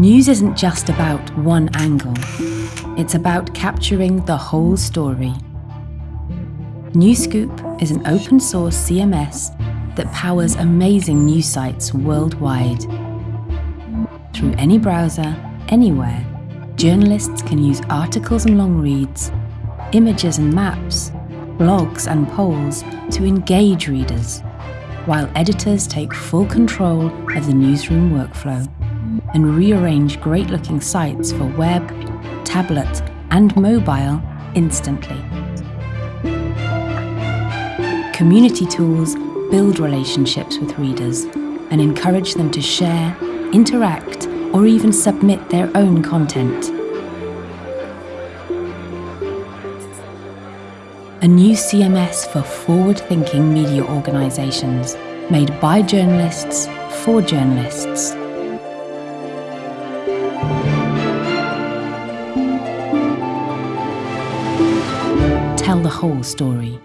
News isn't just about one angle, it's about capturing the whole story. Newscoop is an open source CMS that powers amazing news sites worldwide. Through any browser, anywhere, journalists can use articles and long reads, images and maps, blogs and polls to engage readers, while editors take full control of the newsroom workflow and rearrange great-looking sites for web, tablet and mobile instantly. Community tools build relationships with readers and encourage them to share, interact or even submit their own content. A new CMS for forward-thinking media organisations, made by journalists for journalists. Tell the whole story.